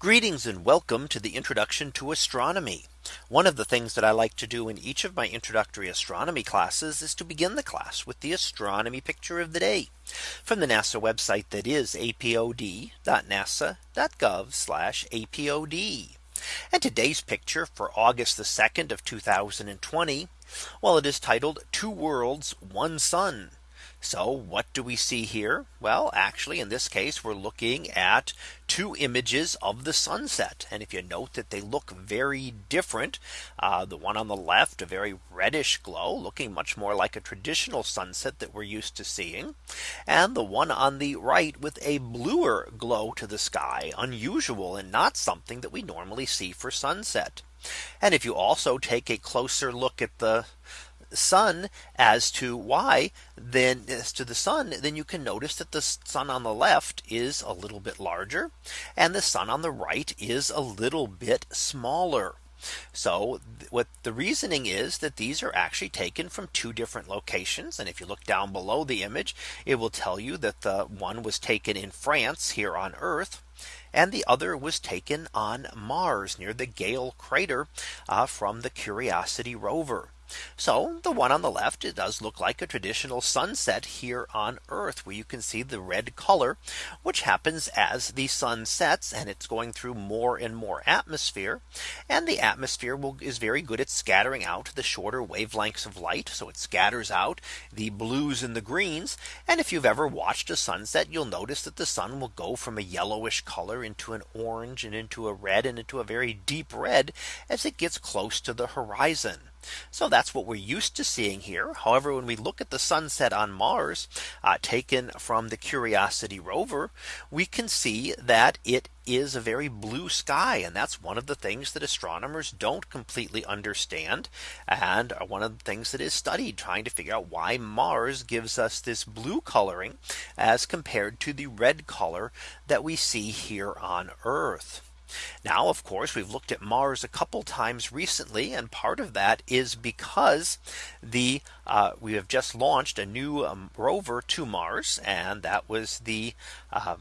Greetings and welcome to the introduction to astronomy. One of the things that I like to do in each of my introductory astronomy classes is to begin the class with the astronomy picture of the day from the NASA website that is apod.nasa.gov apod. And today's picture for August the 2nd of 2020. Well, it is titled two worlds, one sun. So what do we see here? Well, actually, in this case, we're looking at two images of the sunset. And if you note that they look very different, uh, the one on the left, a very reddish glow, looking much more like a traditional sunset that we're used to seeing. And the one on the right with a bluer glow to the sky, unusual and not something that we normally see for sunset. And if you also take a closer look at the sun as to why then as to the sun then you can notice that the sun on the left is a little bit larger and the sun on the right is a little bit smaller. So what the reasoning is that these are actually taken from two different locations. And if you look down below the image, it will tell you that the one was taken in France here on Earth. And the other was taken on Mars near the Gale crater uh, from the Curiosity rover. So the one on the left, it does look like a traditional sunset here on Earth where you can see the red color, which happens as the sun sets and it's going through more and more atmosphere. And the atmosphere will is very good at scattering out the shorter wavelengths of light. So it scatters out the blues and the greens. And if you've ever watched a sunset, you'll notice that the sun will go from a yellowish color into an orange and into a red and into a very deep red as it gets close to the horizon. So that's what we're used to seeing here. However, when we look at the sunset on Mars uh, taken from the Curiosity rover, we can see that it is a very blue sky. And that's one of the things that astronomers don't completely understand. And one of the things that is studied trying to figure out why Mars gives us this blue coloring as compared to the red color that we see here on Earth. Now, of course, we've looked at Mars a couple times recently. And part of that is because the uh, we have just launched a new um, rover to Mars. And that was the uh,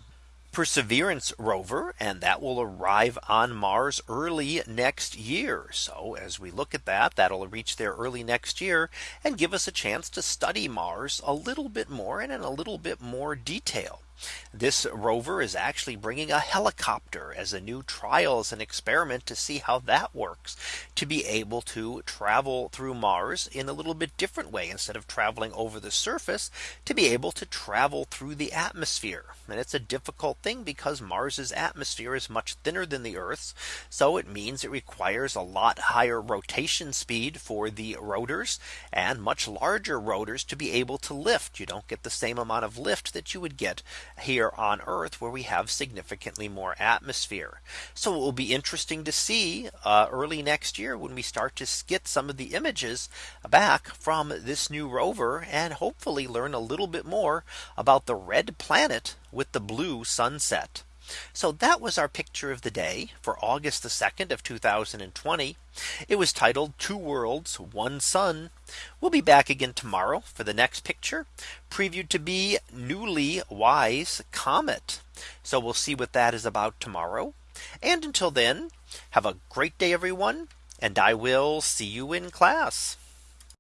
Perseverance rover and that will arrive on Mars early next year. So as we look at that, that'll reach there early next year and give us a chance to study Mars a little bit more and in a little bit more detail. This rover is actually bringing a helicopter as a new trial as an experiment to see how that works to be able to travel through Mars in a little bit different way instead of traveling over the surface to be able to travel through the atmosphere. And it's a difficult thing because Mars's atmosphere is much thinner than the Earth's. So it means it requires a lot higher rotation speed for the rotors and much larger rotors to be able to lift. You don't get the same amount of lift that you would get here on Earth where we have significantly more atmosphere. So it will be interesting to see uh, early next year when we start to get some of the images back from this new rover and hopefully learn a little bit more about the red planet with the blue sunset. So that was our picture of the day for August the 2nd of 2020. It was titled two worlds, one sun. We'll be back again tomorrow for the next picture previewed to be NEOWISE comet. So we'll see what that is about tomorrow. And until then, have a great day, everyone. And I will see you in class.